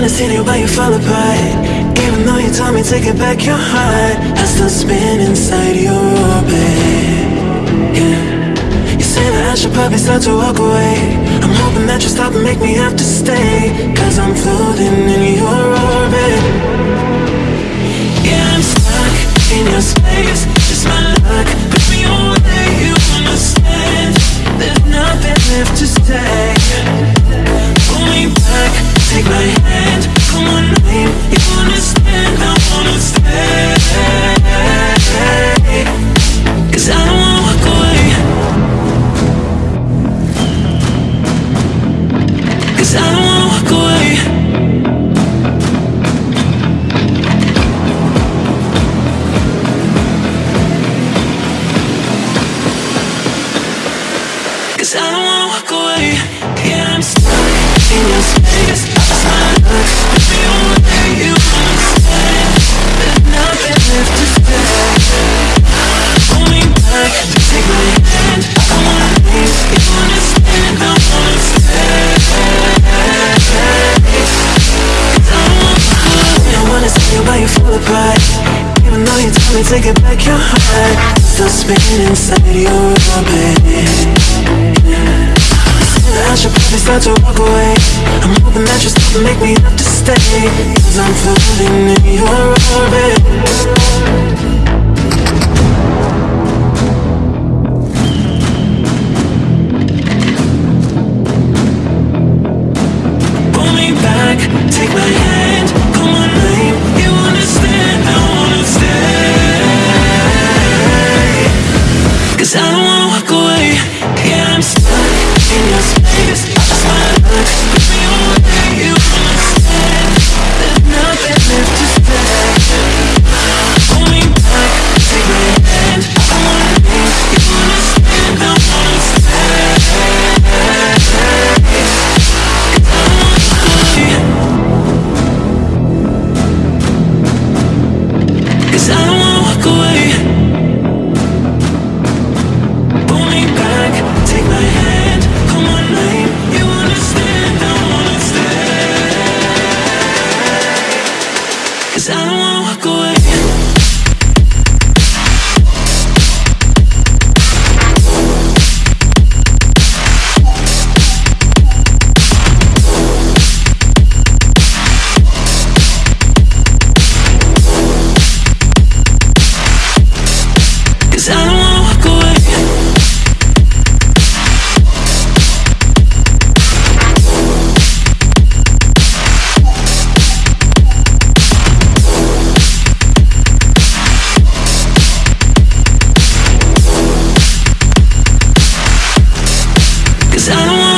wanna see you, you fall apart. Even though you told me to get back your heart, I still spin inside your orbit. Yeah. You say that I should probably start to walk away. I'm hoping that you stop and make me have to stay. Cause I'm floating in your orbit. Cause I don't wanna walk away. Cause I don't wanna walk away. Yeah, I'm stuck in your space. Though you told me to get back your heart, still spinning inside your orbit. I should probably start to walk away I'm hoping that you stop and make me have to stay Cause I'm floating in your orbit Cause I don't wanna walk away I don't want